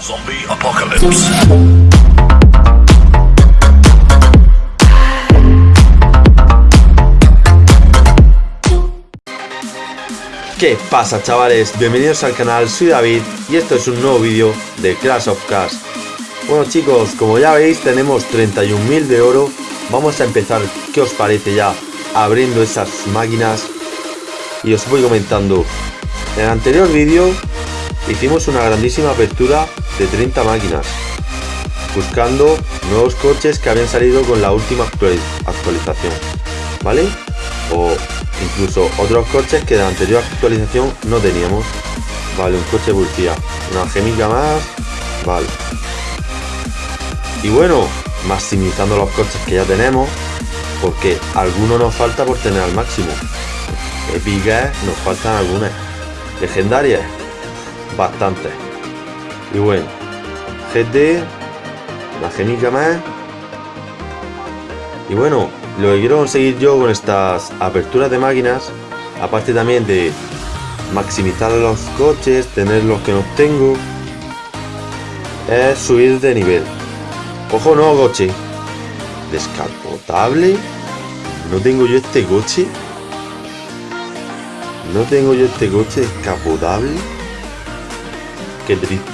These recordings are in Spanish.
Zombie Apocalypse. ¿Qué pasa chavales? Bienvenidos al canal, soy David y esto es un nuevo vídeo de Clash of Cars. Bueno chicos, como ya veis tenemos 31.000 de oro, vamos a empezar, ¿qué os parece ya? Abriendo esas máquinas y os voy comentando. En el anterior vídeo hicimos una grandísima apertura de 30 máquinas, buscando nuevos coches que habían salido con la última actualización, ¿vale? O incluso otros coches que de la anterior actualización no teníamos. Vale, un coche bultía, una gemica más, vale. Y bueno, maximizando los coches que ya tenemos, porque algunos nos falta por tener al máximo. Épicas nos faltan algunas. Legendarias, bastantes. Y bueno, GT, la gemica más. Y bueno, lo que quiero conseguir yo con estas aperturas de máquinas, aparte también de maximizar los coches, tener los que no tengo, es subir de nivel. Ojo, no coche. Descapotable. No tengo yo este coche. No tengo yo este coche descapotable. Qué triste.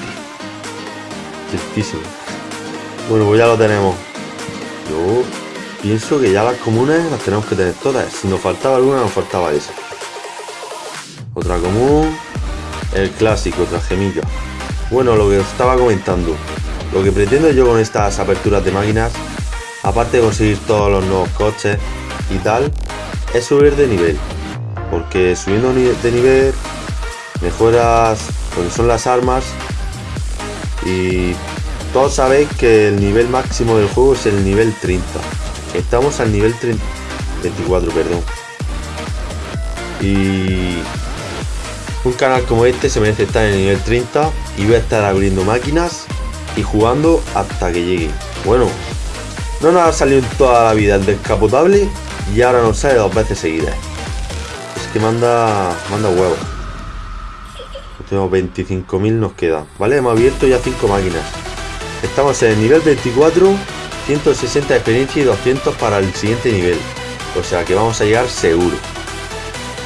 Tristísimo. Bueno, pues ya lo tenemos. Yo pienso que ya las comunes las tenemos que tener todas. Si nos faltaba alguna, nos faltaba esa. Otra común. El clásico, otra gemilla. Bueno, lo que os estaba comentando. Lo que pretendo yo con estas aperturas de máquinas, aparte de conseguir todos los nuevos coches y tal, es subir de nivel. Porque subiendo de nivel mejoras son las armas y todos sabéis que el nivel máximo del juego es el nivel 30. Estamos al nivel 30, 24, perdón. Y un canal como este se merece estar en el nivel 30 y voy a estar abriendo máquinas y jugando hasta que llegue. Bueno, no nos ha salido en toda la vida el descapotable y ahora nos sale dos veces seguidas. Es que manda, manda huevos. Tenemos 25.000 nos queda. Vale, hemos abierto ya 5 máquinas. Estamos en el nivel 24, 160 de experiencia y 200 para el siguiente nivel. O sea que vamos a llegar seguro.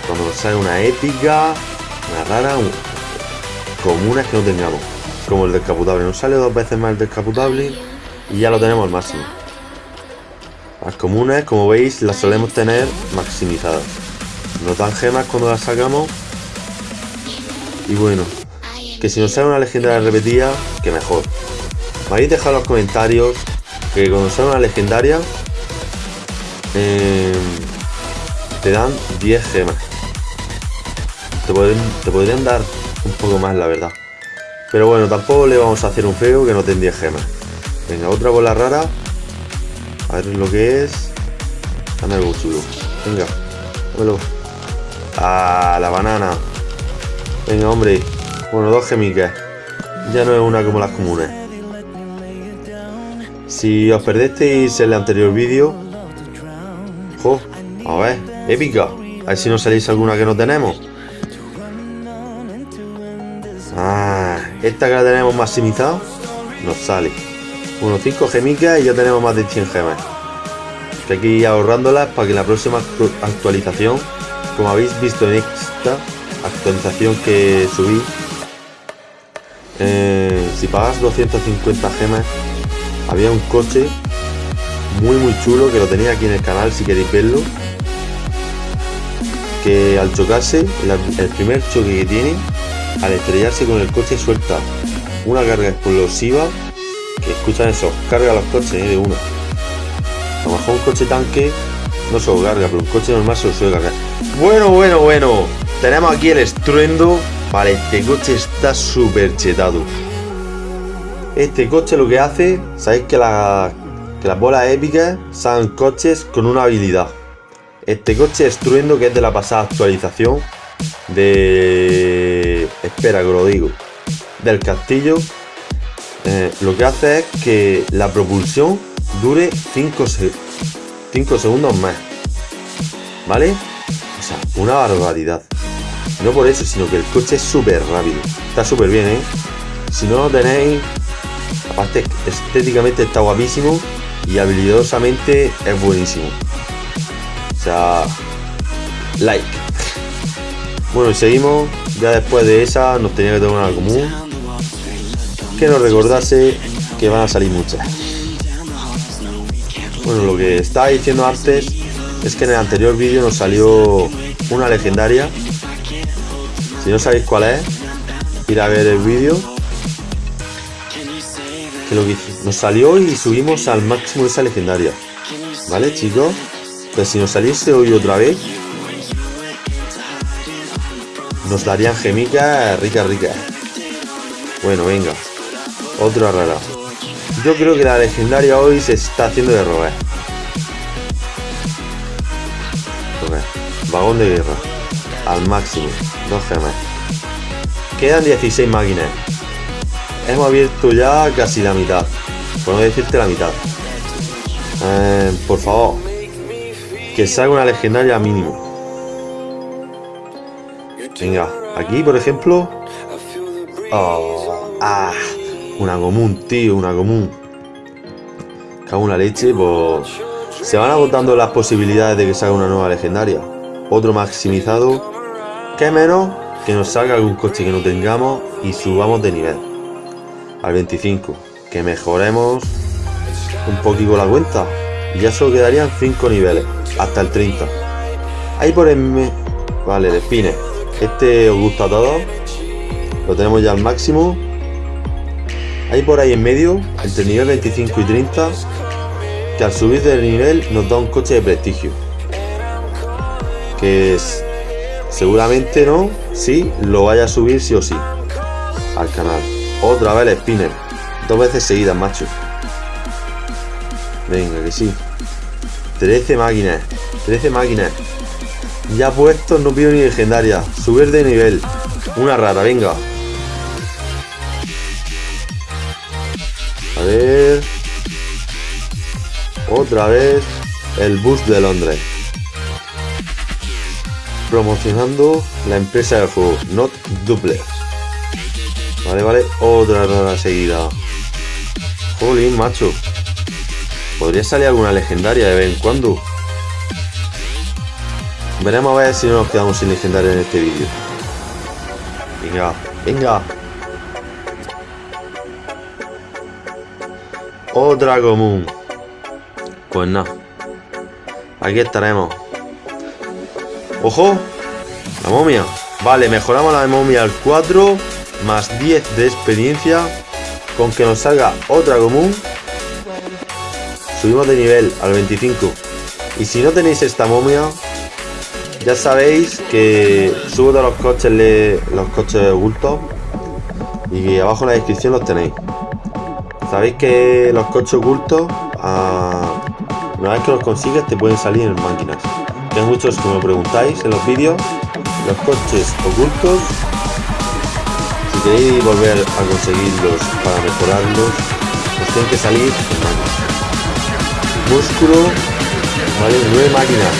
Cuando nos sale una épica, una rara, un... comunas que no tengamos como el descapotable. Nos sale dos veces más el descapotable y ya lo tenemos al máximo. Las comunes, como veis, las solemos tener maximizadas. Nos dan gemas cuando las sacamos. Y bueno, que si nos sale una legendaria repetida, que mejor. Me habéis dejado los comentarios que cuando sale una legendaria eh, te dan 10 gemas. Te te podrían dar un poco más, la verdad. Pero bueno, tampoco le vamos a hacer un feo que no tendría gemas. Venga, otra bola rara. A ver lo que es. Dame algo chulo. Venga, bueno. Ah, la banana. Venga, hombre. Bueno, dos gemicas. Ya no es una como las comunes. Si os perdisteis el anterior vídeo. Jo, a ver, épica. A ver si nos salís alguna que no tenemos. Esta que la tenemos maximizada nos sale. Unos 5 gemicas y ya tenemos más de 100 gemas. hay que ir ahorrándolas para que la próxima actualización, como habéis visto en esta actualización que subí, eh, si pagas 250 gemas, había un coche muy muy chulo que lo tenéis aquí en el canal si queréis verlo. Que al chocarse, el primer choque que tiene al estrellarse con el coche suelta una carga explosiva que escuchan eso, carga los coches ¿eh? de una. A un coche tanque no se lo carga, pero un coche normal se lo suele cargar. Bueno, bueno, bueno. Tenemos aquí el estruendo. Vale, este coche está súper chetado. Este coche lo que hace, sabéis que, la, que las bolas épicas son coches con una habilidad. Este coche estruendo que es de la pasada actualización de... Espera que lo digo. Del castillo. Eh, lo que hace es que la propulsión dure 5 segundos más. ¿Vale? O sea, una barbaridad. No por eso, sino que el coche es súper rápido. Está súper bien, ¿eh? Si no lo tenéis, aparte estéticamente está guapísimo y habilidosamente es buenísimo. O sea, like. Bueno, y seguimos. Ya después de esa nos tenía que tomar una común. Que nos recordase que van a salir muchas. Bueno, lo que estaba diciendo antes es que en el anterior vídeo nos salió una legendaria. Si no sabéis cuál es, ir a ver el vídeo. Que lo que nos salió y subimos al máximo esa legendaria. ¿Vale, chicos? Pues si nos saliese hoy otra vez, nos darían gemicas rica rica Bueno, venga. Otra rara. Yo creo que la legendaria hoy se está haciendo de robar. Vagón de guerra. Al máximo. Dos gemas. Quedan 16 máquinas. Hemos abierto ya casi la mitad. Por no decirte la mitad. Eh, por favor. Que salga una legendaria mínimo. Venga, aquí por ejemplo. Oh, ah, una común, tío, una común. Cago una leche, pues. Se van agotando las posibilidades de que salga una nueva legendaria. Otro maximizado. Que menos que nos salga algún coche que no tengamos y subamos de nivel. Al 25. Que mejoremos un poquito la cuenta. Y ya solo quedarían 5 niveles. Hasta el 30. Ahí por el... Vale, de Este os gusta a todos. Lo tenemos ya al máximo. Ahí por ahí en medio, entre nivel 25 y 30, que al subir de nivel nos da un coche de prestigio. Que es, seguramente no, sí, lo vaya a subir sí o sí al canal. Otra vez el spinner, dos veces seguidas, macho. Venga, que sí. 13 máquinas, 13 máquinas. Ya puesto, no pido ni legendaria. Subir de nivel. Una rara, venga. A ver. Otra vez el bus de Londres. Promocionando la empresa del juego, Not Duplex. Vale, vale, otra rara seguida. Jolín, macho. Podría salir alguna legendaria de vez en cuando. Veremos a ver si no nos quedamos sin legendaria en este vídeo. Venga, venga. Otra común. Pues no. Aquí estaremos. ¡Ojo! La momia. Vale, mejoramos la momia al 4. Más 10 de experiencia. Con que nos salga otra común. Subimos de nivel al 25. Y si no tenéis esta momia. Ya sabéis que subo de los coches los coches ocultos. Y abajo en la descripción los tenéis. Sabéis que los coches ocultos una vez que los consigues te pueden salir en máquinas. Hay muchos que me preguntáis en los vídeos, los coches ocultos, si queréis volver a conseguirlos para mejorarlos, os tienen que salir en. Músculo, vale, nueve máquinas.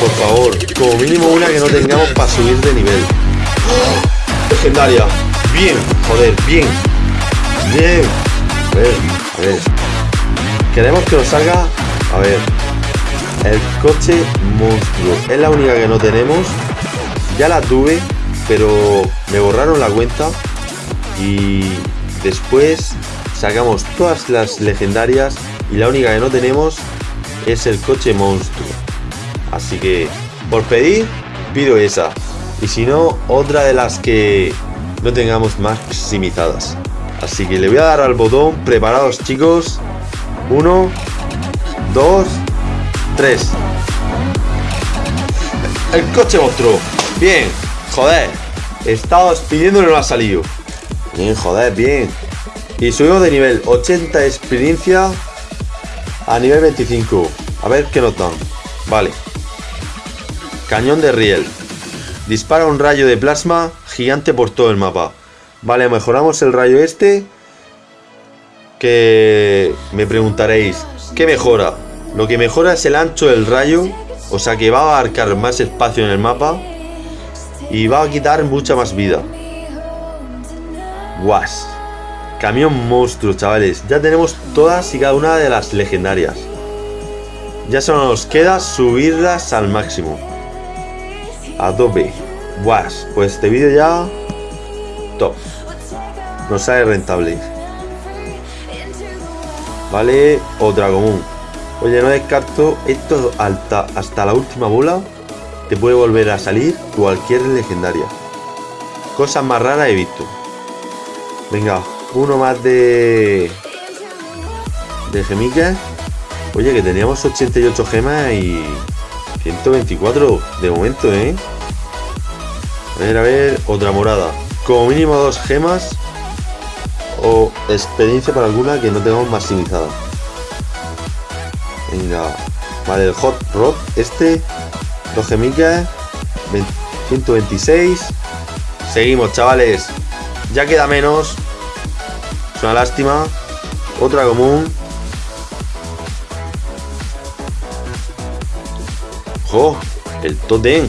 Por favor, como mínimo una que no tengamos para subir de nivel. Legendaria. Bien, joder, bien. Bien. A ver, a ver. Queremos que nos salga, a ver, el coche monstruo. Es la única que no tenemos. Ya la tuve, pero me borraron la cuenta. Y después sacamos todas las legendarias. Y la única que no tenemos es el coche monstruo. Así que, por pedir, pido esa. Y si no, otra de las que no tengamos maximizadas. Así que le voy a dar al botón. Preparados, chicos. Uno, dos, tres. El coche monstruo. Bien. Joder. Pidiendo y no ha salido. Bien, joder, bien. Y subimos de nivel 80 de experiencia a nivel 25. A ver qué notan. Vale. Cañón de riel. Dispara un rayo de plasma gigante por todo el mapa. Vale, mejoramos el rayo este que me preguntaréis, ¿qué mejora? Lo que mejora es el ancho del rayo, o sea que va a abarcar más espacio en el mapa y va a quitar mucha más vida. Guas. Camión monstruo, chavales. Ya tenemos todas y cada una de las legendarias. Ya solo nos queda subirlas al máximo. Adobe. Guas. Pues este vídeo ya... Top. Nos sale rentable. Vale, otra común. Oye, no descarto esto hasta, hasta la última bola. Te puede volver a salir cualquier legendaria. Cosas más raras he visto. Venga, uno más de... De gemitas. Oye, que teníamos 88 gemas y... 124 de momento, ¿eh? A ver, a ver, otra morada. Como mínimo dos gemas o experiencia para alguna que no tengamos maximizada. Venga, vale, el Hot Rod, este, dos gemicas, 126. Seguimos, chavales. Ya queda menos. Es una lástima. Otra común. ¡Jo! El totem.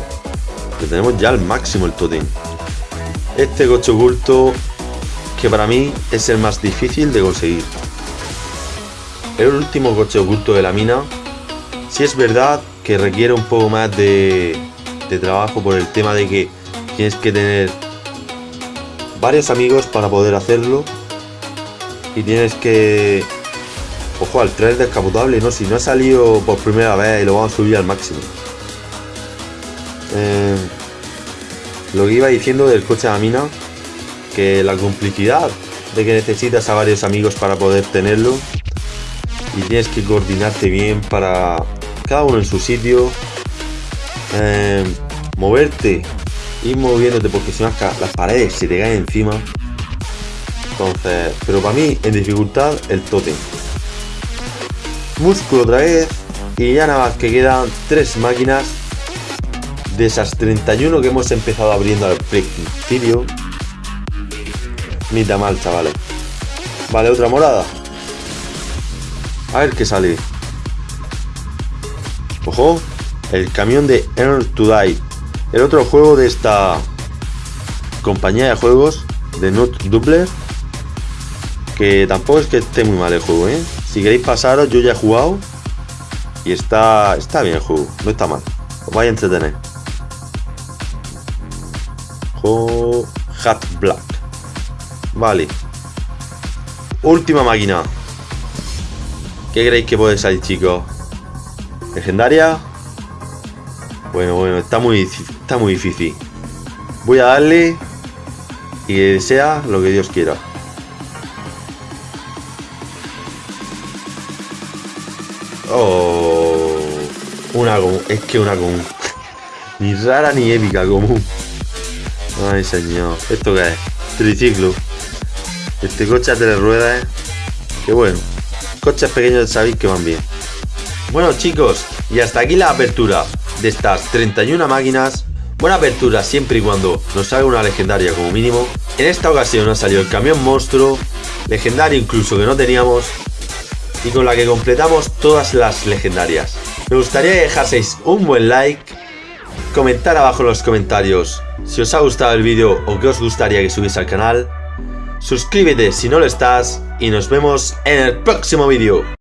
Que tenemos ya al máximo el totem. Este coche oculto que para mí es el más difícil de conseguir. El último coche oculto de la mina. Si es verdad que requiere un poco más de, trabajo por el tema de que tienes que tener varios amigos para poder hacerlo. Y tienes que... Ojo, al tren descapotable, ¿no? Si no ha salido por primera vez y lo vamos a subir al máximo. Eh, lo que iba diciendo del coche de la mina, que la complicidad de que necesitas a varios amigos para poder tenerlo y tienes que coordinarte bien para cada uno en su sitio, eh, moverte, ir moviéndote porque si no las paredes se te caen encima. Entonces, pero para mí en dificultad el totem. Músculo otra vez y ya nada más que quedan tres máquinas de esas 31 que hemos empezado abriendo al principio. Ni tan mal, chavales. Vale, otra morada. A ver qué sale. Ojo, el camión de Earn to Die. El otro juego de esta compañía de juegos de Not Doubler. Que tampoco es que esté muy mal el juego, ¿eh? Si queréis pasaros, yo ya he jugado. Y está, está bien el juego, no está mal. Os vais a entretener. Hat Black. Vale. Última máquina. ¿Qué creéis que puede salir, chicos? ¿Legendaria? Bueno, bueno, está muy, está muy difícil. Voy a darle y que sea lo que Dios quiera. Oh, una común. Es que una común. ni rara ni épica común. Ay, señor. ¿Esto qué es? Triciclo. Este coche a tres ruedas. ¿eh? Qué bueno. Coches pequeños sabéis que van bien. Bueno, chicos, y hasta aquí la apertura de estas 31 máquinas. Buena apertura siempre y cuando nos salga una legendaria como mínimo. En esta ocasión nos salió el camión monstruo, legendario incluso que no teníamos, y con la que completamos todas las legendarias. Me gustaría que dejaseis un buen like, comentar abajo en los comentarios si os ha gustado el vídeo o qué os gustaría que subiese al canal. Suscríbete si no lo estás y nos vemos en el próximo vídeo.